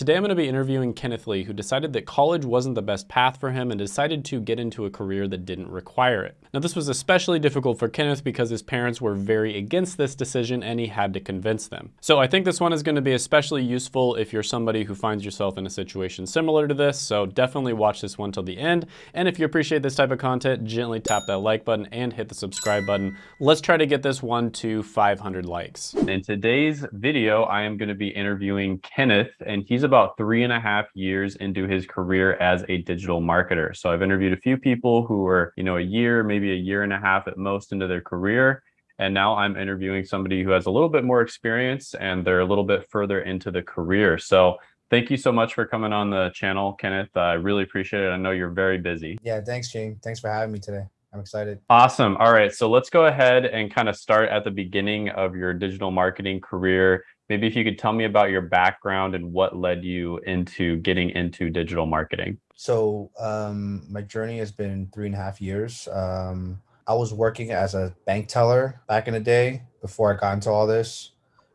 Today I'm going to be interviewing Kenneth Lee, who decided that college wasn't the best path for him and decided to get into a career that didn't require it. Now this was especially difficult for Kenneth because his parents were very against this decision and he had to convince them. So I think this one is going to be especially useful if you're somebody who finds yourself in a situation similar to this, so definitely watch this one till the end. And if you appreciate this type of content, gently tap that like button and hit the subscribe button. Let's try to get this one to 500 likes. In today's video, I am going to be interviewing Kenneth, and he's about three and a half years into his career as a digital marketer. So I've interviewed a few people who were, you know, a year, maybe a year and a half at most into their career. And now I'm interviewing somebody who has a little bit more experience and they're a little bit further into the career. So thank you so much for coming on the channel, Kenneth. I really appreciate it. I know you're very busy. Yeah, thanks, Gene. Thanks for having me today. I'm excited. Awesome. All right. So let's go ahead and kind of start at the beginning of your digital marketing career maybe if you could tell me about your background and what led you into getting into digital marketing. So um, my journey has been three and a half years. Um, I was working as a bank teller back in the day before I got into all this.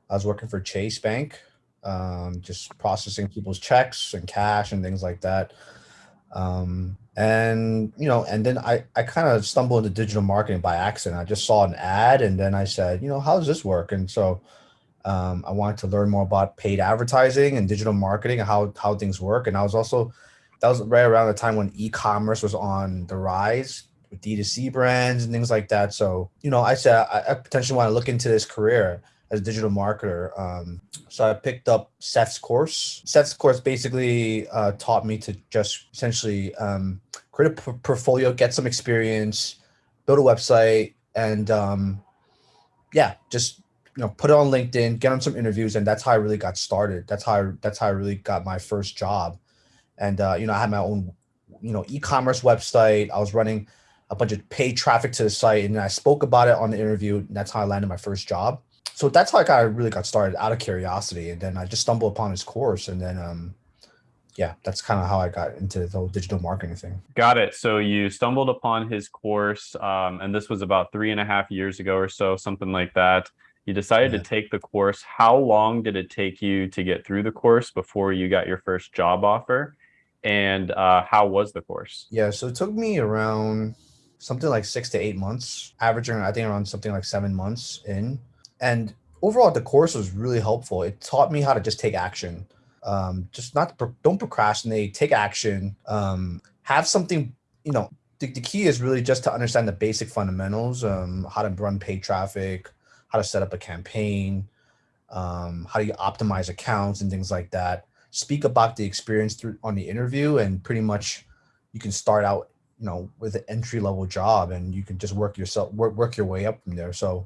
I was working for Chase Bank, um, just processing people's checks and cash and things like that. Um, and, you know, and then I, I kind of stumbled into digital marketing by accident. I just saw an ad and then I said, you know, how does this work? And so um, I wanted to learn more about paid advertising and digital marketing and how, how things work. And I was also, that was right around the time when e-commerce was on the rise with D2C brands and things like that. So, you know, I said, I, I potentially want to look into this career as a digital marketer. Um, so I picked up Seth's course. Seth's course basically uh, taught me to just essentially um, create a portfolio, get some experience, build a website, and um, yeah, just you know, put it on LinkedIn, get on some interviews, and that's how I really got started. That's how I, that's how I really got my first job. And uh, you know, I had my own, you know, e-commerce website. I was running a bunch of paid traffic to the site, and I spoke about it on the interview. And that's how I landed my first job. So that's how I got really got started out of curiosity, and then I just stumbled upon his course, and then um, yeah, that's kind of how I got into the whole digital marketing thing. Got it. So you stumbled upon his course, um, and this was about three and a half years ago or so, something like that. You decided yeah. to take the course. How long did it take you to get through the course before you got your first job offer? And uh, how was the course? Yeah, so it took me around something like six to eight months, averaging, I think, around something like seven months in. And overall, the course was really helpful. It taught me how to just take action. Um, just not don't procrastinate, take action, um, have something, you know, the, the key is really just to understand the basic fundamentals, um, how to run paid traffic, how to set up a campaign, um, how do you optimize accounts and things like that. Speak about the experience through on the interview and pretty much you can start out, you know, with an entry level job and you can just work yourself, work, work your way up from there. So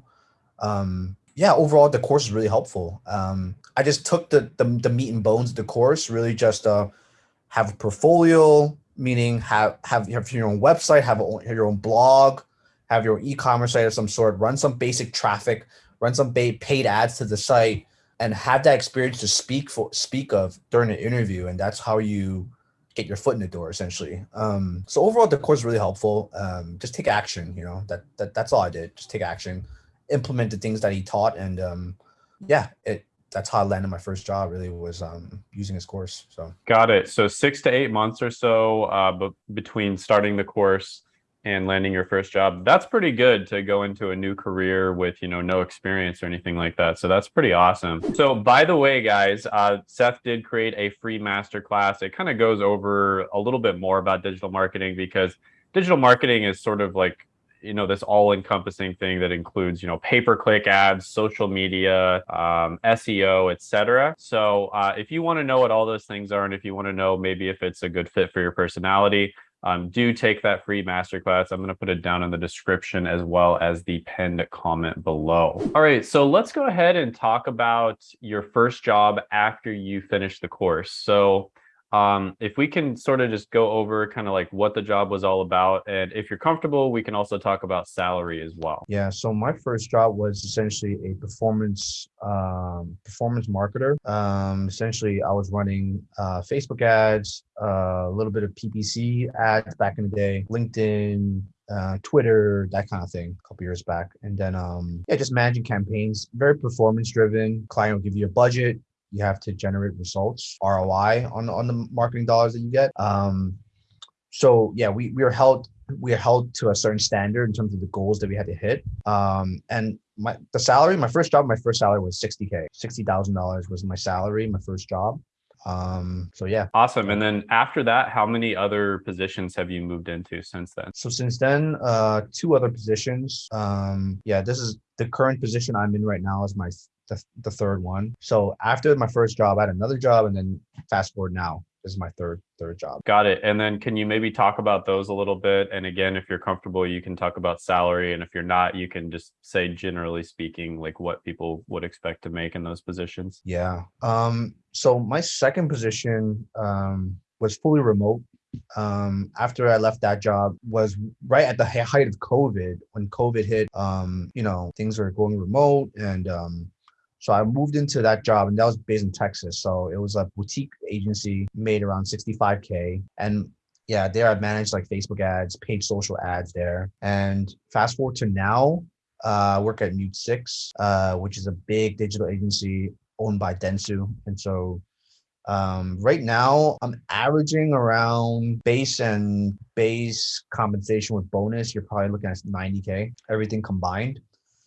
um, yeah, overall the course is really helpful. Um, I just took the, the, the meat and bones of the course, really just uh, have a portfolio, meaning have, have, have your own website, have, a, have your own blog, have your e-commerce site of some sort, run some basic traffic, run some paid ads to the site, and have that experience to speak for speak of during an interview. And that's how you get your foot in the door, essentially. Um, so overall, the course is really helpful. Um, just take action. You know that that that's all I did. Just take action, implement the things that he taught, and um, yeah, it that's how I landed my first job really was um, using his course. So got it. So six to eight months or so uh, between starting the course and landing your first job that's pretty good to go into a new career with you know no experience or anything like that. So that's pretty awesome. So by the way guys uh, seth did create a free masterclass. It kind of goes over a little bit more about digital marketing because digital marketing is sort of like you know this all-encompassing thing that includes you know pay-per-click ads social media um, seo etc so uh, if you want to know what all those things are and if you want to know maybe if it's a good fit for your personality um, do take that free masterclass. I'm going to put it down in the description as well as the pinned comment below. All right, so let's go ahead and talk about your first job after you finish the course. So um, if we can sort of just go over kind of like what the job was all about, and if you're comfortable, we can also talk about salary as well. Yeah. So my first job was essentially a performance um, performance marketer. Um, essentially, I was running uh, Facebook ads, uh, a little bit of PPC ads back in the day, LinkedIn, uh, Twitter, that kind of thing, a couple years back. And then, um, yeah, just managing campaigns, very performance driven. Client will give you a budget, You have to generate results, ROI on on the marketing dollars that you get. Um, so yeah, we we are held we are held to a certain standard in terms of the goals that we had to hit. Um, and my the salary, my first job, my first salary was 60k, sixty thousand dollars was my salary, my first job. Um, so yeah. Awesome. And then after that, how many other positions have you moved into since then? So since then, uh, two other positions. Um, yeah, this is the current position I'm in right now is my the, the third one. So after my first job, I had another job, and then fast forward now, this is my third third job. Got it. And then can you maybe talk about those a little bit? And again, if you're comfortable, you can talk about salary. And if you're not, you can just say generally speaking, like what people would expect to make in those positions. Yeah. Um, so my second position um was fully remote. Um, after I left that job was right at the height of COVID when COVID hit. Um, you know, things were going remote and um so I moved into that job and that was based in Texas. So it was a boutique agency made around 65K. And yeah, there I managed like Facebook ads, paid social ads there. And fast forward to now, uh, work at MuteSix, uh, which is a big digital agency owned by Dentsu. And so um, right now I'm averaging around base and base compensation with bonus. You're probably looking at 90K, everything combined.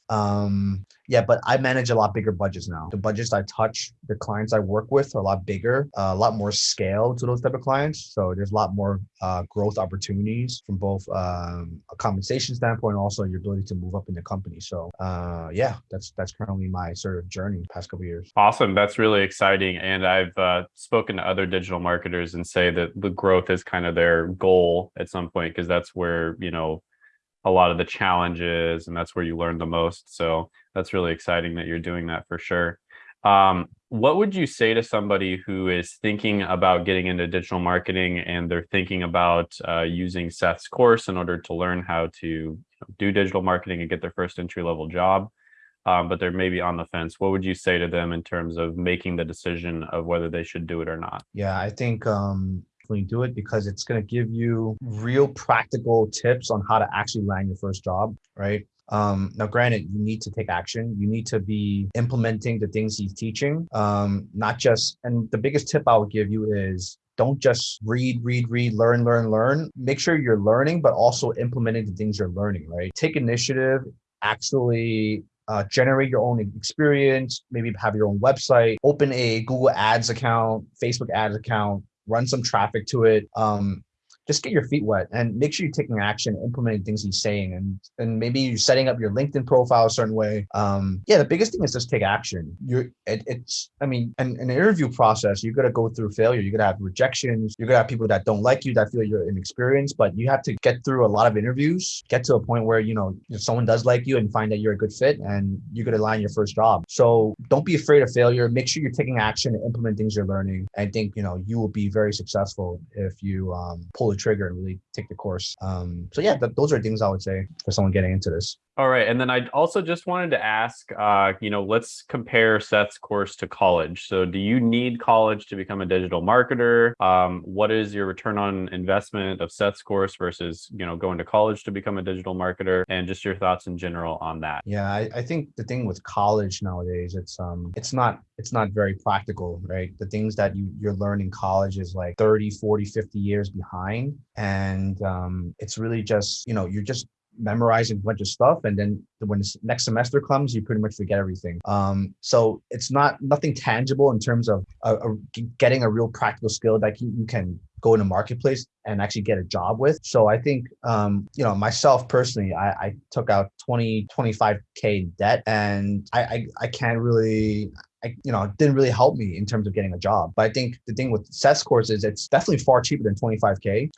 Um, yeah, but I manage a lot bigger budgets now. The budgets I touch, the clients I work with are a lot bigger, uh, a lot more scale to those type of clients. So there's a lot more uh, growth opportunities from both um, a compensation standpoint, and also your ability to move up in the company. So uh, yeah, that's that's currently my sort of journey past couple years. Awesome, that's really exciting. And I've uh, spoken to other digital marketers and say that the growth is kind of their goal at some point because that's where you know a lot of the challenges and that's where you learn the most. So that's really exciting that you're doing that for sure. Um, what would you say to somebody who is thinking about getting into digital marketing and they're thinking about uh, using Seth's course in order to learn how to do digital marketing and get their first entry level job, um, but they're maybe on the fence? What would you say to them in terms of making the decision of whether they should do it or not? Yeah, I think um, do it because it's going to give you real practical tips on how to actually land your first job, right? Um, now, granted, you need to take action. You need to be implementing the things he's teaching, um, not just. And the biggest tip I would give you is don't just read, read, read, learn, learn, learn. Make sure you're learning, but also implementing the things you're learning, right? Take initiative, actually uh, generate your own experience, maybe have your own website, open a Google Ads account, Facebook Ads account, run some traffic to it. Um, just get your feet wet and make sure you're taking action, implementing things he's saying, and and maybe you're setting up your LinkedIn profile a certain way. Um, yeah, the biggest thing is just take action. You're it, it's I mean, an, an interview process, you're gonna go through failure. You're gonna have rejections. You're gonna have people that don't like you, that feel you're inexperienced, but you have to get through a lot of interviews, get to a point where you know if someone does like you and find that you're a good fit, and you're gonna land your first job. So don't be afraid of failure. Make sure you're taking action and implement things you're learning. I think you know you will be very successful if you um, pull trigger and really take the course. Um, so yeah, th- those are things I would say for someone getting into this. All right. And then I also just wanted to ask, uh, you know, let's compare Seth's course to college. So do you need college to become a digital marketer? Um, what is your return on investment of Seth's course versus, you know, going to college to become a digital marketer and just your thoughts in general on that? Yeah, I, I think the thing with college nowadays, it's um it's not it's not very practical, right? The things that you, you're learning in college is like 30, 40, 50 years behind. And um, it's really just, you know, you're just memorizing a bunch of stuff and then when the next semester comes you pretty much forget everything. Um so it's not nothing tangible in terms of getting a real practical skill that you, you can go in the marketplace and actually get a job with. So i think um you know myself personally i, I took out 20 25k in debt and I, I i can't really I, you know, it didn't really help me in terms of getting a job. But I think the thing with Seth's course is it's definitely far cheaper than 25K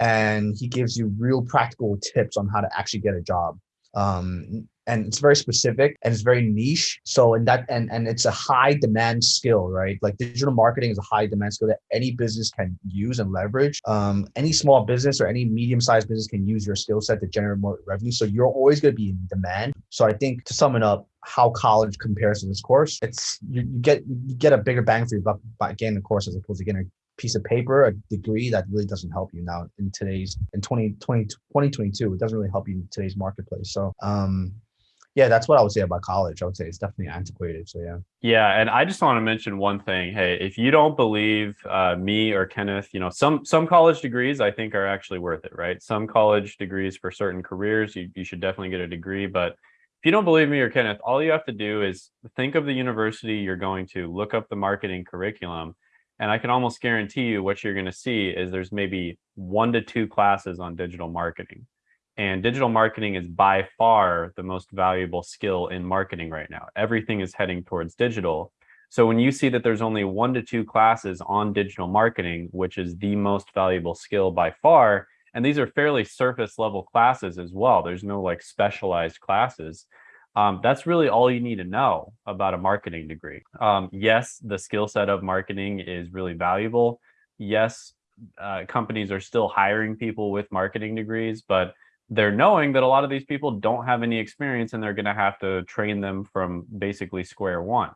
and he gives you real practical tips on how to actually get a job. Um, and it's very specific and it's very niche. So in that and and it's a high demand skill, right? Like digital marketing is a high demand skill that any business can use and leverage. Um, any small business or any medium sized business can use your skill set to generate more revenue. So you're always going to be in demand. So I think to sum it up, how college compares to this course, it's you, you get you get a bigger bang for your buck by getting the course as opposed to getting a piece of paper, a degree that really doesn't help you now in today's in 2020 2022. It doesn't really help you in today's marketplace. So um yeah, that's what I would say about college. I would say it's definitely antiquated. So yeah. Yeah, and I just want to mention one thing. Hey, if you don't believe uh, me or Kenneth, you know some some college degrees I think are actually worth it, right? Some college degrees for certain careers, you you should definitely get a degree. But if you don't believe me or Kenneth, all you have to do is think of the university you're going to, look up the marketing curriculum, and I can almost guarantee you what you're going to see is there's maybe one to two classes on digital marketing. And digital marketing is by far the most valuable skill in marketing right now. Everything is heading towards digital. So when you see that there's only one to two classes on digital marketing, which is the most valuable skill by far, and these are fairly surface level classes as well. There's no like specialized classes. Um, that's really all you need to know about a marketing degree. Um, yes, the skill set of marketing is really valuable. Yes, uh, companies are still hiring people with marketing degrees, but they're knowing that a lot of these people don't have any experience and they're going to have to train them from basically square one.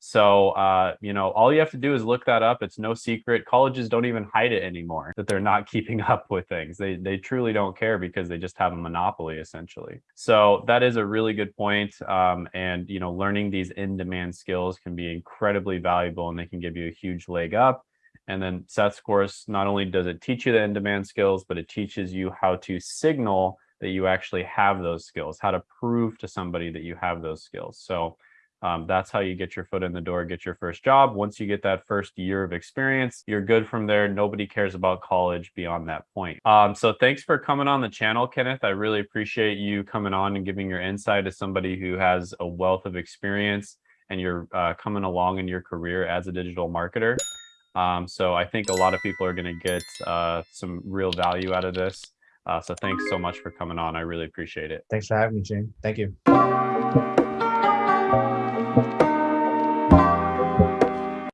So, uh, you know, all you have to do is look that up. It's no secret. Colleges don't even hide it anymore that they're not keeping up with things. They they truly don't care because they just have a monopoly essentially. So that is a really good point. Um, and you know, learning these in-demand skills can be incredibly valuable, and they can give you a huge leg up. And then Seth's course not only does it teach you the in-demand skills, but it teaches you how to signal that you actually have those skills, how to prove to somebody that you have those skills. So um, that's how you get your foot in the door, get your first job. Once you get that first year of experience, you're good from there. Nobody cares about college beyond that point. Um, so thanks for coming on the channel, Kenneth. I really appreciate you coming on and giving your insight as somebody who has a wealth of experience and you're uh, coming along in your career as a digital marketer. Um, so I think a lot of people are going to get uh, some real value out of this. Uh, so thanks so much for coming on. I really appreciate it. Thanks for having me, Shane. Thank you.